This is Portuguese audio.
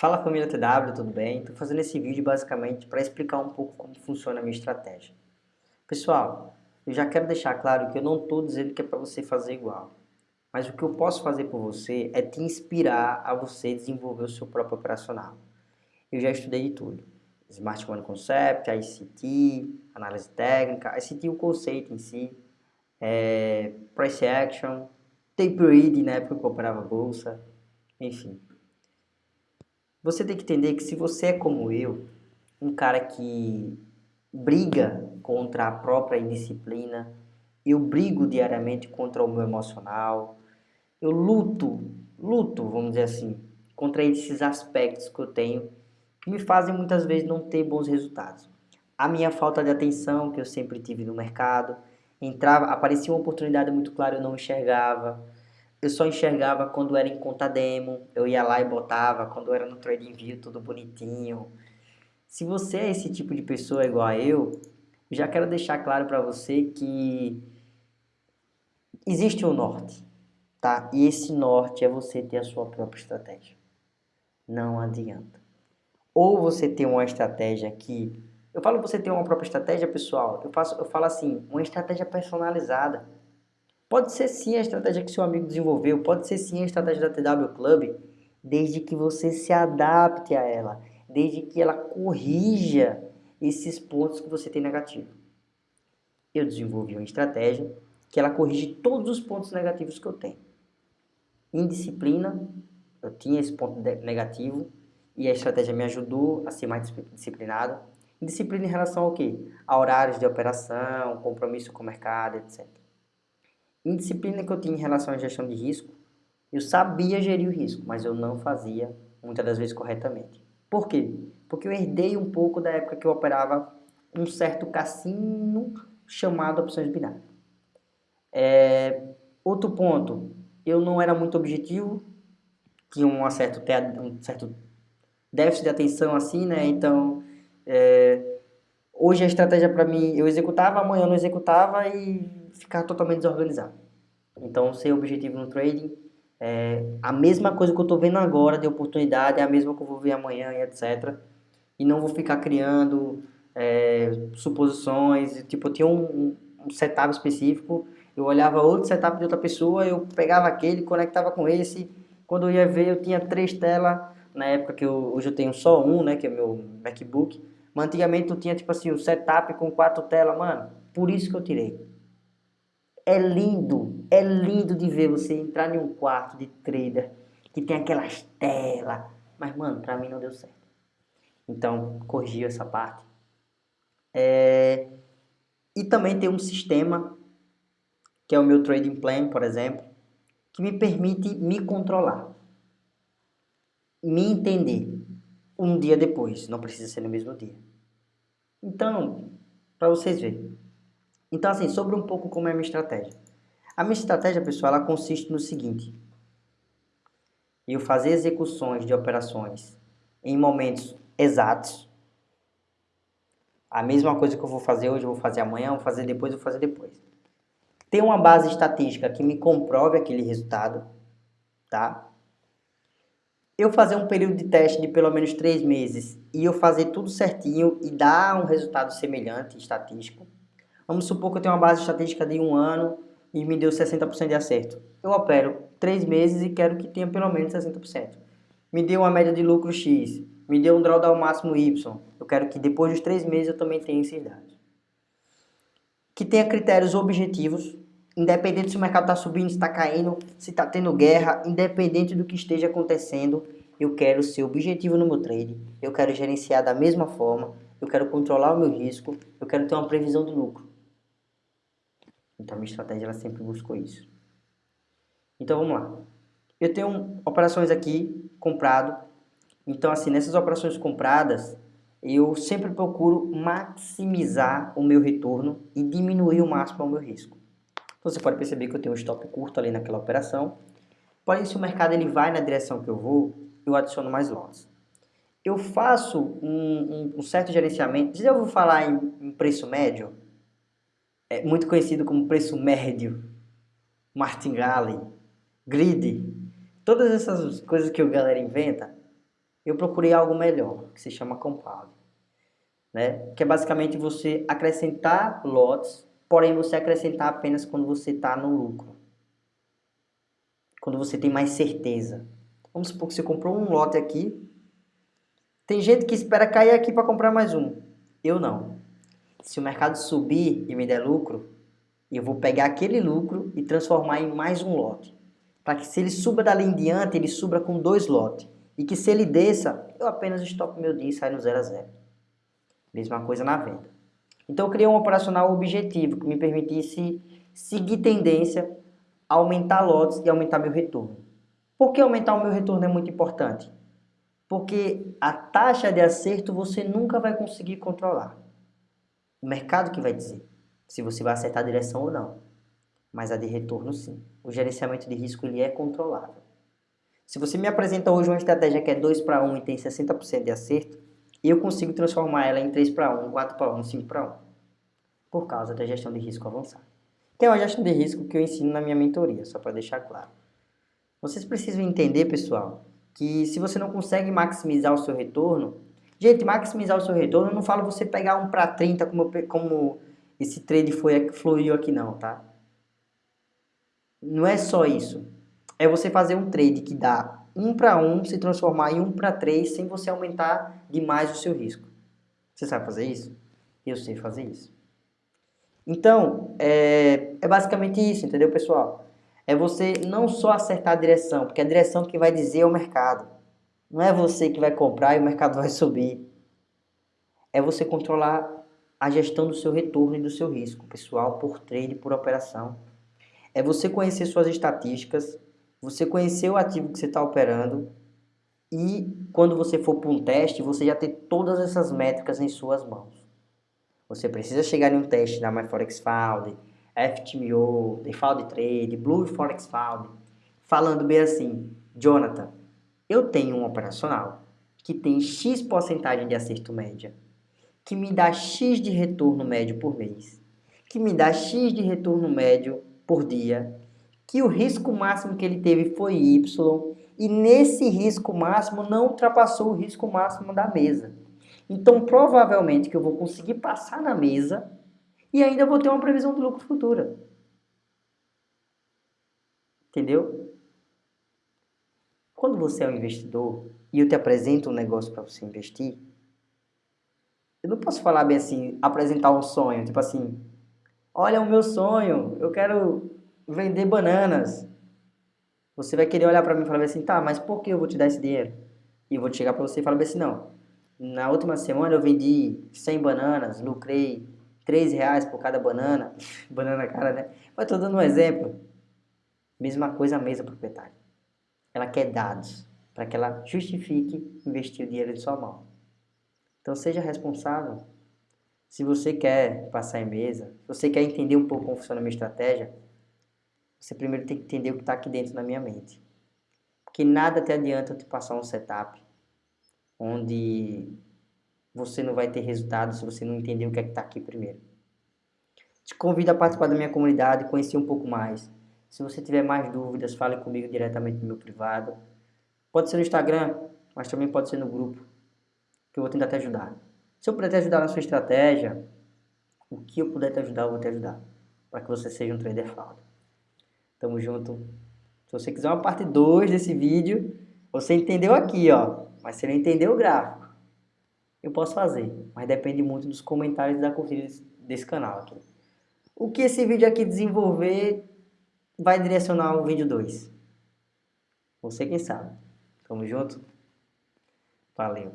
Fala família TW, tudo bem? Estou fazendo esse vídeo basicamente para explicar um pouco como funciona a minha estratégia. Pessoal, eu já quero deixar claro que eu não estou dizendo que é para você fazer igual. Mas o que eu posso fazer por você é te inspirar a você desenvolver o seu próprio operacional. Eu já estudei de tudo. Smart Money Concept, ICT, análise técnica, ICT o conceito em si, é, Price Action, Tape Read na época que eu operava bolsa, enfim. Você tem que entender que se você é como eu, um cara que briga contra a própria indisciplina, eu brigo diariamente contra o meu emocional, eu luto, luto, vamos dizer assim, contra esses aspectos que eu tenho que me fazem muitas vezes não ter bons resultados. A minha falta de atenção que eu sempre tive no mercado, entrava, aparecia uma oportunidade muito clara, eu não enxergava, eu só enxergava quando era em conta demo, eu ia lá e botava, quando era no TradingView tudo bonitinho. Se você é esse tipo de pessoa igual a eu, já quero deixar claro para você que existe um norte, tá? E esse norte é você ter a sua própria estratégia. Não adianta. Ou você tem uma estratégia que eu falo você ter uma própria estratégia, pessoal. Eu faço eu falo assim, uma estratégia personalizada Pode ser sim a estratégia que seu amigo desenvolveu, pode ser sim a estratégia da TW Club, desde que você se adapte a ela, desde que ela corrija esses pontos que você tem negativo. Eu desenvolvi uma estratégia que ela corrige todos os pontos negativos que eu tenho. Indisciplina, eu tinha esse ponto negativo e a estratégia me ajudou a ser mais disciplinado. Indisciplina em relação ao quê? A horários de operação, compromisso com o mercado, etc indisciplina que eu tinha em relação à gestão de risco, eu sabia gerir o risco, mas eu não fazia muitas das vezes corretamente. Por quê? Porque eu herdei um pouco da época que eu operava um certo cassino chamado opções binárias. É, outro ponto, eu não era muito objetivo, tinha um certo, um certo déficit de atenção assim, né? Então, é, hoje a estratégia para mim, eu executava, amanhã eu não executava e ficar totalmente desorganizado. Então, ser objetivo no trading é a mesma coisa que eu estou vendo agora de oportunidade, é a mesma que eu vou ver amanhã e etc. E não vou ficar criando é, suposições, tipo, eu tinha um, um setup específico, eu olhava outro setup de outra pessoa, eu pegava aquele, conectava com esse, quando eu ia ver eu tinha três telas, na época que eu, hoje eu tenho só um, né, que é meu MacBook, mas antigamente eu tinha tipo assim, um setup com quatro telas, mano, por isso que eu tirei. É lindo, é lindo de ver você entrar em um quarto de trader que tem aquelas telas. Mas, mano, pra mim não deu certo. Então, corrigiu essa parte. É... E também tem um sistema, que é o meu trading plan, por exemplo, que me permite me controlar. Me entender um dia depois, não precisa ser no mesmo dia. Então, para vocês verem. Então, assim, sobre um pouco como é a minha estratégia. A minha estratégia, pessoal, ela consiste no seguinte. Eu fazer execuções de operações em momentos exatos. A mesma coisa que eu vou fazer hoje, eu vou fazer amanhã, vou fazer depois, vou fazer depois. Ter uma base estatística que me comprove aquele resultado, tá? Eu fazer um período de teste de pelo menos três meses e eu fazer tudo certinho e dar um resultado semelhante, estatístico. Vamos supor que eu tenho uma base estatística de um ano e me deu 60% de acerto. Eu opero 3 meses e quero que tenha pelo menos 60%. Me deu uma média de lucro X, me deu um drawdown máximo Y. Eu quero que depois dos 3 meses eu também tenha esses dados. Que tenha critérios objetivos, independente se o mercado está subindo, se está caindo, se está tendo guerra, independente do que esteja acontecendo, eu quero ser objetivo no meu trade, eu quero gerenciar da mesma forma, eu quero controlar o meu risco, eu quero ter uma previsão de lucro. Então, a minha estratégia ela sempre buscou isso. Então, vamos lá. Eu tenho operações aqui comprado. Então, assim, nessas operações compradas, eu sempre procuro maximizar o meu retorno e diminuir o máximo o meu risco. Então, você pode perceber que eu tenho um stop curto ali naquela operação. Porém, se o mercado ele vai na direção que eu vou, eu adiciono mais lotes. Eu faço um, um, um certo gerenciamento. Você já ouviu falar em, em preço médio? É muito conhecido como preço médio, martingale, grid, todas essas coisas que o galera inventa, eu procurei algo melhor, que se chama compound. Né? Que é basicamente você acrescentar lotes, porém você acrescentar apenas quando você está no lucro. Quando você tem mais certeza. Vamos supor que você comprou um lote aqui. Tem gente que espera cair aqui para comprar mais um. Eu não. Se o mercado subir e me der lucro, eu vou pegar aquele lucro e transformar em mais um lote. Para que se ele suba dali em diante, ele suba com dois lotes. E que se ele desça, eu apenas estoco meu dia e saio no zero a zero. Mesma coisa na venda. Então eu criei um operacional objetivo que me permitisse seguir tendência, aumentar lotes e aumentar meu retorno. Por que aumentar o meu retorno é muito importante? Porque a taxa de acerto você nunca vai conseguir controlar. O mercado que vai dizer se você vai acertar a direção ou não. Mas a de retorno sim. O gerenciamento de risco ele é controlável. Se você me apresenta hoje uma estratégia que é 2 para 1 e tem 60% de acerto, eu consigo transformar ela em 3 para 1, 4 para 1, 5 para 1. Por causa da gestão de risco avançada. Que é uma gestão de risco que eu ensino na minha mentoria, só para deixar claro. Vocês precisam entender, pessoal, que se você não consegue maximizar o seu retorno, gente, maximizar o seu retorno, eu não falo você pegar 1 para 30 como, como esse trade foi, fluiu aqui não, tá? Não é só isso. É você fazer um trade que dá 1 para 1 se transformar em 1 para 3 sem você aumentar demais o seu risco. Você sabe fazer isso? Eu sei fazer isso. Então, é, é basicamente isso, entendeu, pessoal? É você não só acertar a direção, porque a direção que vai dizer é o mercado. Não é você que vai comprar e o mercado vai subir. É você controlar a gestão do seu retorno e do seu risco pessoal por trade, por operação. É você conhecer suas estatísticas, você conhecer o ativo que você está operando e quando você for para um teste, você já ter todas essas métricas em suas mãos. Você precisa chegar em um teste da MyForexFound, FTMO, Default Trade, Blue Forex Found, falando bem assim, Jonathan, eu tenho um operacional que tem X porcentagem de acerto média que me dá X de retorno médio por mês, que me dá X de retorno médio por dia, que o risco máximo que ele teve foi Y, e nesse risco máximo não ultrapassou o risco máximo da mesa. Então, provavelmente que eu vou conseguir passar na mesa e ainda vou ter uma previsão de lucro futura. Entendeu? Quando você é um investidor e eu te apresento um negócio para você investir, eu não posso falar bem assim, apresentar um sonho, tipo assim, olha o meu sonho, eu quero vender bananas. Você vai querer olhar para mim e falar assim, tá, mas por que eu vou te dar esse dinheiro? E eu vou chegar para você e falar assim, não, na última semana eu vendi 100 bananas, lucrei 3 reais por cada banana, banana cara, né? Mas tô dando um exemplo. Mesma coisa a mesa proprietária. Ela quer dados para que ela justifique investir o dinheiro em sua mão. Então seja responsável. Se você quer passar em mesa, se você quer entender um pouco como funciona a minha estratégia, você primeiro tem que entender o que está aqui dentro da minha mente. Porque nada te adianta te passar um setup onde você não vai ter resultado se você não entender o que é que está aqui primeiro. Te convido a participar da minha comunidade, conhecer um pouco mais. Se você tiver mais dúvidas, fale comigo diretamente no meu privado. Pode ser no Instagram, mas também pode ser no grupo que eu vou tentar te ajudar. Se eu puder te ajudar na sua estratégia, o que eu puder te ajudar, eu vou te ajudar. Para que você seja um trader fraud. Tamo junto. Se você quiser uma parte 2 desse vídeo, você entendeu aqui, ó. Mas você não entendeu o gráfico. Eu posso fazer, mas depende muito dos comentários e da curtida desse canal aqui. O que esse vídeo aqui desenvolver vai direcionar o vídeo 2. Você quem sabe. Tamo junto? Valeu.